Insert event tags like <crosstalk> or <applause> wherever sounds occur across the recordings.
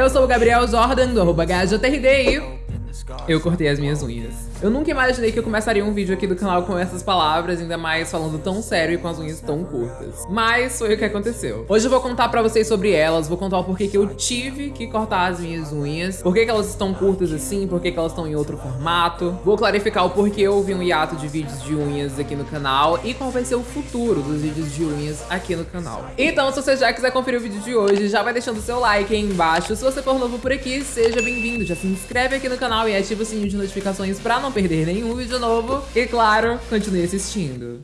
Eu sou o Gabriel Jordan, do arroba e eu cortei as minhas unhas. Eu nunca imaginei que eu começaria um vídeo aqui do canal com essas palavras, ainda mais falando tão sério e com as unhas tão curtas. Mas foi o que aconteceu. Hoje eu vou contar pra vocês sobre elas, vou contar o porquê que eu tive que cortar as minhas unhas, por que elas estão curtas assim, por que elas estão em outro formato. Vou clarificar o porquê houve um hiato de vídeos de unhas aqui no canal e qual vai ser o futuro dos vídeos de unhas aqui no canal. Então, se você já quiser conferir o vídeo de hoje, já vai deixando seu like aí embaixo. Se você for novo por aqui, seja bem-vindo. Já se inscreve aqui no canal e ativa o sininho de notificações pra não não perder nenhum vídeo novo. E claro, continue assistindo.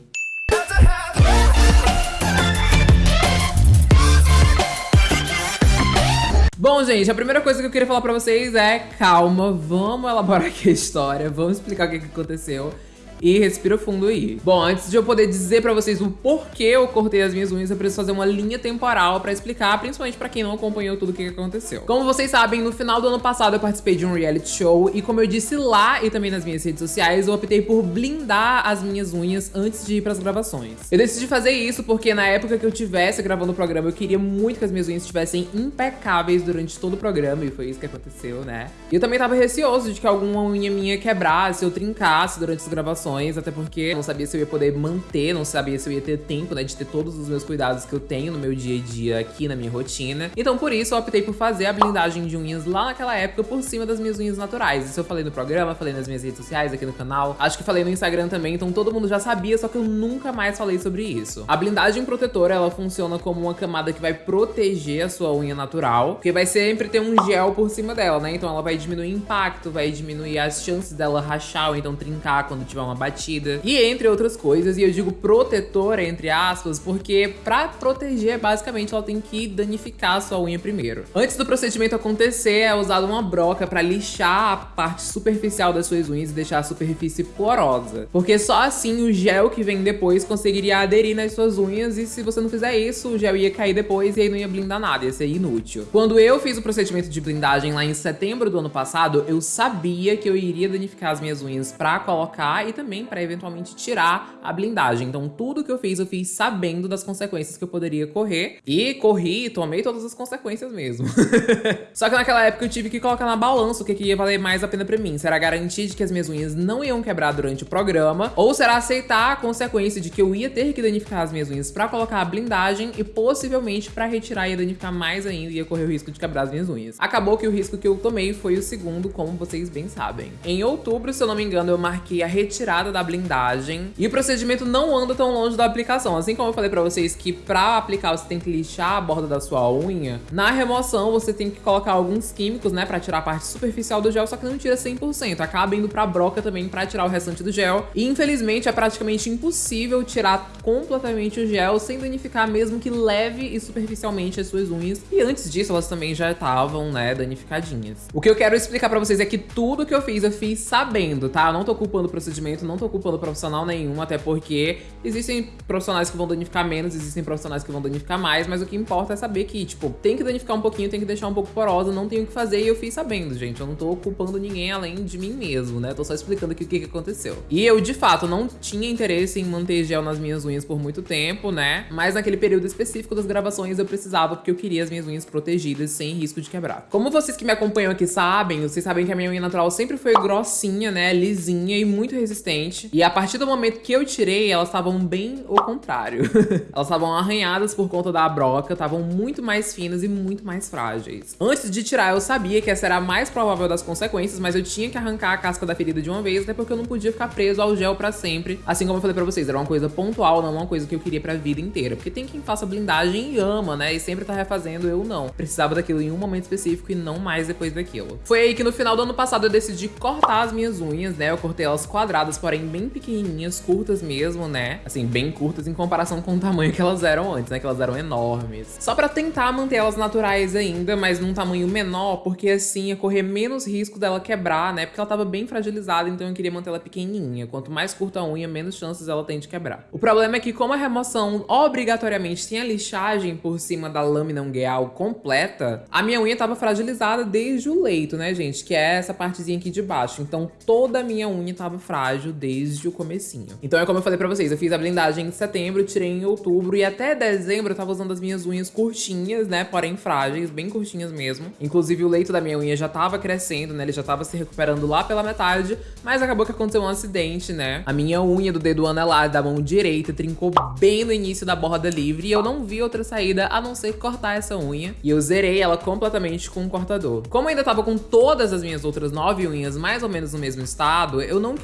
Bom, gente, a primeira coisa que eu queria falar pra vocês é calma, vamos elaborar aqui a história, vamos explicar o que, que aconteceu e respira fundo aí. Bom, antes de eu poder dizer pra vocês o porquê eu cortei as minhas unhas, eu preciso fazer uma linha temporal pra explicar, principalmente pra quem não acompanhou tudo o que aconteceu. Como vocês sabem, no final do ano passado eu participei de um reality show e como eu disse lá e também nas minhas redes sociais, eu optei por blindar as minhas unhas antes de ir pras gravações. Eu decidi fazer isso porque na época que eu tivesse gravando o programa, eu queria muito que as minhas unhas estivessem impecáveis durante todo o programa e foi isso que aconteceu, né? E eu também tava receoso de que alguma unha minha quebrasse ou trincasse durante as gravações até porque não sabia se eu ia poder manter, não sabia se eu ia ter tempo, né, de ter todos os meus cuidados que eu tenho no meu dia a dia aqui na minha rotina. Então por isso eu optei por fazer a blindagem de unhas lá naquela época por cima das minhas unhas naturais. Isso eu falei no programa, falei nas minhas redes sociais, aqui no canal, acho que falei no Instagram também, então todo mundo já sabia, só que eu nunca mais falei sobre isso. A blindagem protetora, ela funciona como uma camada que vai proteger a sua unha natural, porque vai sempre ter um gel por cima dela, né? Então ela vai diminuir o impacto, vai diminuir as chances dela rachar ou então trincar quando tiver uma batida. E entre outras coisas, e eu digo protetora, entre aspas, porque pra proteger, basicamente, ela tem que danificar a sua unha primeiro. Antes do procedimento acontecer, é usada uma broca pra lixar a parte superficial das suas unhas e deixar a superfície porosa. Porque só assim o gel que vem depois conseguiria aderir nas suas unhas e se você não fizer isso, o gel ia cair depois e aí não ia blindar nada, ia ser inútil. Quando eu fiz o procedimento de blindagem lá em setembro do ano passado, eu sabia que eu iria danificar as minhas unhas pra colocar e também também para eventualmente tirar a blindagem. Então tudo que eu fiz, eu fiz sabendo das consequências que eu poderia correr. E corri e tomei todas as consequências mesmo. <laughs> Só que naquela época eu tive que colocar na balança o que, que ia valer mais a pena pra mim. Será garantir de que as minhas unhas não iam quebrar durante o programa, ou será aceitar a consequência de que eu ia ter que danificar as minhas unhas pra colocar a blindagem e possivelmente pra retirar ia danificar mais ainda e ia correr o risco de quebrar as minhas unhas. Acabou que o risco que eu tomei foi o segundo, como vocês bem sabem. Em outubro, se eu não me engano, eu marquei a retirada da blindagem. E o procedimento não anda tão longe da aplicação. Assim como eu falei pra vocês que pra aplicar você tem que lixar a borda da sua unha, na remoção você tem que colocar alguns químicos, né, pra tirar a parte superficial do gel, só que não tira 100%. Acaba indo pra broca também pra tirar o restante do gel. E infelizmente é praticamente impossível tirar completamente o gel sem danificar mesmo que leve e superficialmente as suas unhas. E antes disso elas também já estavam, né, danificadinhas. O que eu quero explicar pra vocês é que tudo que eu fiz, eu fiz sabendo, tá? Eu não tô culpando o procedimento, não tô culpando profissional nenhum, até porque existem profissionais que vão danificar menos, existem profissionais que vão danificar mais, mas o que importa é saber que, tipo, tem que danificar um pouquinho, tem que deixar um pouco porosa, não tenho o que fazer e eu fiz sabendo, gente. Eu não tô culpando ninguém além de mim mesmo, né? Tô só explicando aqui o que, que aconteceu. E eu, de fato, não tinha interesse em manter gel nas minhas unhas por muito tempo, né? Mas naquele período específico das gravações eu precisava porque eu queria as minhas unhas protegidas sem risco de quebrar. Como vocês que me acompanham aqui sabem, vocês sabem que a minha unha natural sempre foi grossinha, né? Lisinha e muito resistente e a partir do momento que eu tirei, elas estavam bem o contrário. <laughs> elas estavam arranhadas por conta da broca, estavam muito mais finas e muito mais frágeis. Antes de tirar, eu sabia que essa era a mais provável das consequências, mas eu tinha que arrancar a casca da ferida de uma vez, até porque eu não podia ficar preso ao gel pra sempre. Assim como eu falei pra vocês, era uma coisa pontual, não uma coisa que eu queria pra vida inteira. Porque tem quem faça blindagem e ama, né? E sempre tá refazendo, eu não. Precisava daquilo em um momento específico e não mais depois daquilo. Foi aí que no final do ano passado eu decidi cortar as minhas unhas, né? Eu cortei elas quadradas porém bem pequenininhas, curtas mesmo, né? Assim, bem curtas em comparação com o tamanho que elas eram antes, né? Que elas eram enormes. Só pra tentar manter elas naturais ainda, mas num tamanho menor, porque assim ia correr menos risco dela quebrar, né? Porque ela tava bem fragilizada, então eu queria manter ela pequenininha. Quanto mais curta a unha, menos chances ela tem de quebrar. O problema é que como a remoção obrigatoriamente tem a lixagem por cima da lâmina ungueal completa, a minha unha tava fragilizada desde o leito, né, gente? Que é essa partezinha aqui de baixo. Então toda a minha unha tava frágil estágio desde o comecinho. Então é como eu falei pra vocês, eu fiz a blindagem em setembro, tirei em outubro e até dezembro eu tava usando as minhas unhas curtinhas, né, porém frágeis, bem curtinhas mesmo. Inclusive o leito da minha unha já tava crescendo, né, ele já tava se recuperando lá pela metade, mas acabou que aconteceu um acidente, né. A minha unha do dedo anelar da mão direita trincou bem no início da borda livre e eu não vi outra saída a não ser cortar essa unha. E eu zerei ela completamente com um cortador. Como eu ainda tava com todas as minhas outras nove unhas mais ou menos no mesmo estado, eu não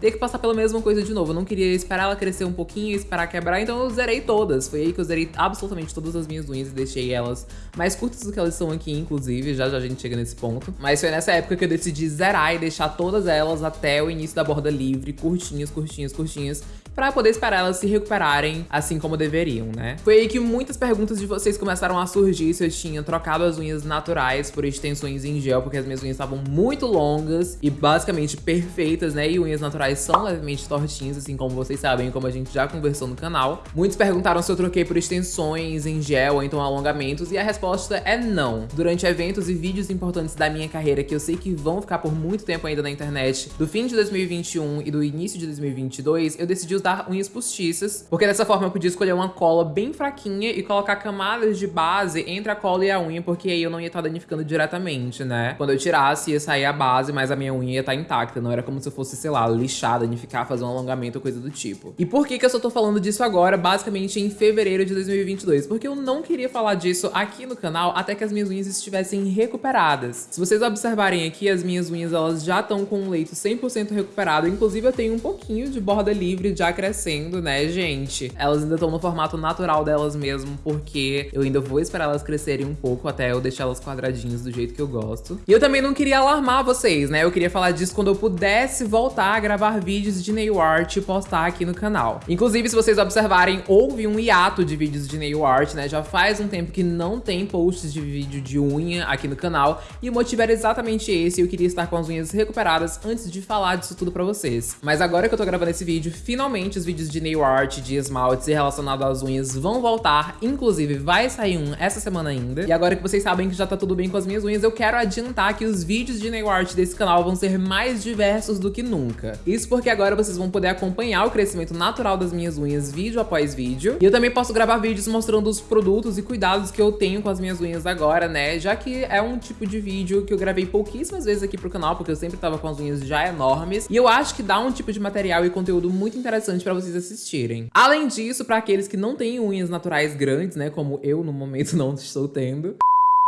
ter que passar pela mesma coisa de novo. Eu não queria esperar ela crescer um pouquinho, esperar quebrar, então eu zerei todas. Foi aí que eu zerei absolutamente todas as minhas unhas e deixei elas mais curtas do que elas são aqui, inclusive. Já já a gente chega nesse ponto. Mas foi nessa época que eu decidi zerar e deixar todas elas até o início da borda livre, curtinhas, curtinhas, curtinhas para poder esperar elas se recuperarem assim como deveriam, né? Foi aí que muitas perguntas de vocês começaram a surgir se eu tinha trocado as unhas naturais por extensões em gel, porque as minhas unhas estavam muito longas e basicamente perfeitas, né? E unhas naturais são levemente tortinhas, assim como vocês sabem, como a gente já conversou no canal. Muitos perguntaram se eu troquei por extensões em gel ou então alongamentos, e a resposta é não. Durante eventos e vídeos importantes da minha carreira, que eu sei que vão ficar por muito tempo ainda na internet, do fim de 2021 e do início de 2022, eu decidi usar unhas postiças, porque dessa forma eu podia escolher uma cola bem fraquinha e colocar camadas de base entre a cola e a unha, porque aí eu não ia estar danificando diretamente, né? Quando eu tirasse, ia sair a base, mas a minha unha ia estar intacta, não era como se eu fosse, sei lá, lixar, danificar, fazer um alongamento ou coisa do tipo. E por que que eu só tô falando disso agora, basicamente em fevereiro de 2022? Porque eu não queria falar disso aqui no canal até que as minhas unhas estivessem recuperadas. Se vocês observarem aqui, as minhas unhas, elas já estão com um leito 100% recuperado, inclusive eu tenho um pouquinho de borda livre já crescendo, né, gente? Elas ainda estão no formato natural delas mesmo, porque eu ainda vou esperar elas crescerem um pouco até eu deixar elas quadradinhas do jeito que eu gosto. E eu também não queria alarmar vocês, né? Eu queria falar disso quando eu pudesse voltar a gravar vídeos de nail art e postar aqui no canal. Inclusive, se vocês observarem, houve um hiato de vídeos de nail art, né? Já faz um tempo que não tem posts de vídeo de unha aqui no canal, e o motivo era exatamente esse, eu queria estar com as unhas recuperadas antes de falar disso tudo pra vocês. Mas agora que eu tô gravando esse vídeo, finalmente os vídeos de nail art, de esmaltes e relacionado às unhas vão voltar. Inclusive, vai sair um essa semana ainda. E agora que vocês sabem que já tá tudo bem com as minhas unhas, eu quero adiantar que os vídeos de nail art desse canal vão ser mais diversos do que nunca. Isso porque agora vocês vão poder acompanhar o crescimento natural das minhas unhas vídeo após vídeo. E eu também posso gravar vídeos mostrando os produtos e cuidados que eu tenho com as minhas unhas agora, né? Já que é um tipo de vídeo que eu gravei pouquíssimas vezes aqui pro canal, porque eu sempre tava com as unhas já enormes. E eu acho que dá um tipo de material e conteúdo muito interessante interessante para vocês assistirem. Além disso, para aqueles que não têm unhas naturais grandes, né, como eu no momento <laughs> não estou tendo,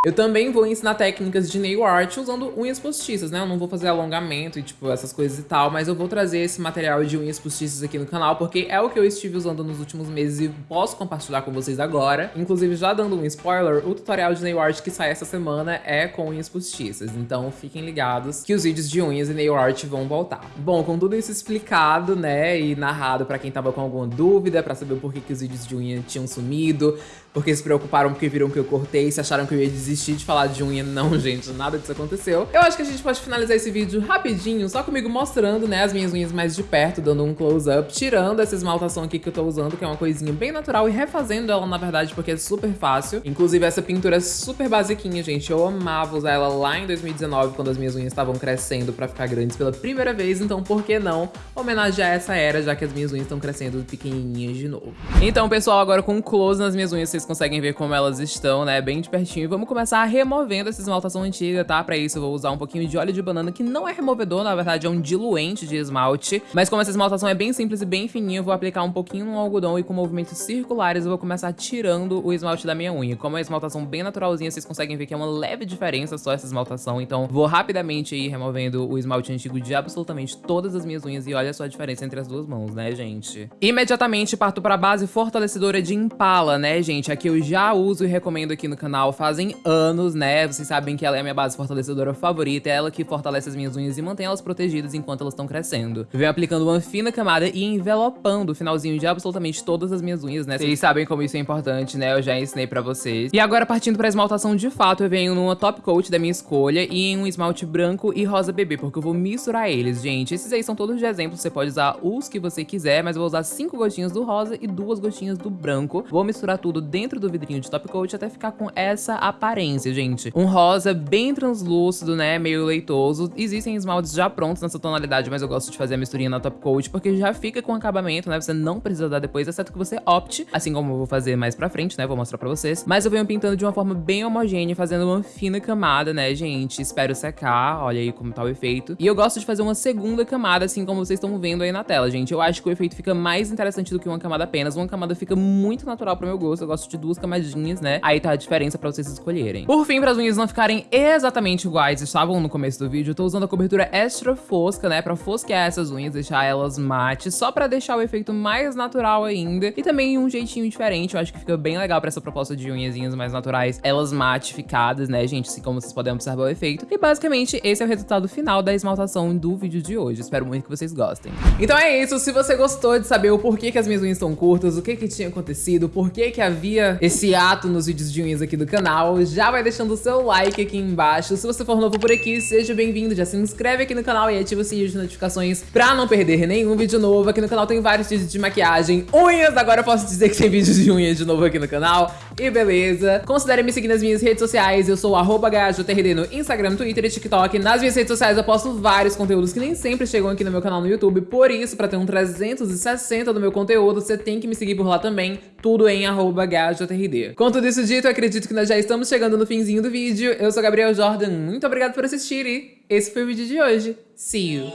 eu também vou ensinar técnicas de nail art usando unhas postiças, né? Eu não vou fazer alongamento e, tipo, essas coisas e tal, mas eu vou trazer esse material de unhas postiças aqui no canal, porque é o que eu estive usando nos últimos meses e posso compartilhar com vocês agora. Inclusive, já dando um spoiler, o tutorial de nail art que sai essa semana é com unhas postiças, então fiquem ligados que os vídeos de unhas e nail art vão voltar. Bom, com tudo isso explicado, né, e narrado pra quem tava com alguma dúvida, pra saber por que, que os vídeos de unha tinham sumido, porque se preocuparam porque viram que eu cortei, se acharam que eu ia desistir de falar de unha. Não, gente, nada disso aconteceu. Eu acho que a gente pode finalizar esse vídeo rapidinho, só comigo mostrando, né, as minhas unhas mais de perto, dando um close-up, tirando essa esmaltação aqui que eu tô usando, que é uma coisinha bem natural, e refazendo ela, na verdade, porque é super fácil. Inclusive, essa pintura é super basiquinha, gente. Eu amava usar ela lá em 2019, quando as minhas unhas estavam crescendo pra ficar grandes pela primeira vez, então por que não homenagear essa era, já que as minhas unhas estão crescendo pequenininhas de novo. Então, pessoal, agora com um close nas minhas unhas, vocês vocês conseguem ver como elas estão, né, bem de pertinho. E vamos começar removendo essa esmaltação antiga, tá? Pra isso eu vou usar um pouquinho de óleo de banana, que não é removedor, na verdade é um diluente de esmalte. Mas como essa esmaltação é bem simples e bem fininha, eu vou aplicar um pouquinho no algodão e com movimentos circulares eu vou começar tirando o esmalte da minha unha. Como é uma esmaltação bem naturalzinha, vocês conseguem ver que é uma leve diferença só essa esmaltação. Então vou rapidamente ir removendo o esmalte antigo de absolutamente todas as minhas unhas e olha só a diferença entre as duas mãos, né, gente? Imediatamente parto pra base fortalecedora de Impala, né, gente? Que eu já uso e recomendo aqui no canal fazem anos, né? Vocês sabem que ela é a minha base fortalecedora favorita, é ela que fortalece as minhas unhas e mantém elas protegidas enquanto elas estão crescendo. Eu venho aplicando uma fina camada e envelopando o finalzinho de absolutamente todas as minhas unhas, né? Vocês sabem como isso é importante, né? Eu já ensinei pra vocês. E agora, partindo pra esmaltação de fato, eu venho numa top coat da minha escolha e em um esmalte branco e rosa bebê, porque eu vou misturar eles, gente. Esses aí são todos de exemplo, você pode usar os que você quiser, mas eu vou usar cinco gotinhas do rosa e duas gotinhas do branco. Vou misturar tudo dentro dentro do vidrinho de top coat até ficar com essa aparência, gente. Um rosa bem translúcido, né, meio leitoso. Existem esmaltes já prontos nessa tonalidade, mas eu gosto de fazer a misturinha na top coat porque já fica com acabamento, né, você não precisa dar depois, exceto que você opte, assim como eu vou fazer mais pra frente, né, vou mostrar pra vocês. Mas eu venho pintando de uma forma bem homogênea, fazendo uma fina camada, né, gente. Espero secar, olha aí como tá o efeito. E eu gosto de fazer uma segunda camada, assim como vocês estão vendo aí na tela, gente. Eu acho que o efeito fica mais interessante do que uma camada apenas. Uma camada fica muito natural pro meu gosto, eu gosto de duas camadinhas, né? Aí tá a diferença pra vocês escolherem. Por fim, para as unhas não ficarem exatamente iguais estavam no começo do vídeo, eu tô usando a cobertura extra fosca, né? Pra fosquear essas unhas, deixar elas mate, só pra deixar o efeito mais natural ainda. E também um jeitinho diferente, eu acho que fica bem legal pra essa proposta de unhazinhas mais naturais. Elas matificadas, né, gente? Assim como vocês podem observar o efeito. E basicamente, esse é o resultado final da esmaltação do vídeo de hoje. Espero muito que vocês gostem. Então é isso, se você gostou de saber o porquê que as minhas unhas estão curtas, o que que tinha acontecido, por que que havia esse ato nos vídeos de unhas aqui do canal, já vai deixando o seu like aqui embaixo. Se você for novo por aqui, seja bem-vindo, já se inscreve aqui no canal e ativa o sininho de notificações pra não perder nenhum vídeo novo. Aqui no canal tem vários vídeos de maquiagem, unhas, agora eu posso dizer que tem vídeos de unhas de novo aqui no canal. E beleza. Considere me seguir nas minhas redes sociais, eu sou arroba no Instagram, Twitter e TikTok. Nas minhas redes sociais eu posto vários conteúdos que nem sempre chegam aqui no meu canal no YouTube, por isso, pra ter um 360 do meu conteúdo, você tem que me seguir por lá também, tudo em arroba Com tudo isso dito, acredito que nós já estamos chegando no finzinho do vídeo. Eu sou Gabriel Jordan, muito obrigado por assistir e esse foi o vídeo de hoje. See you!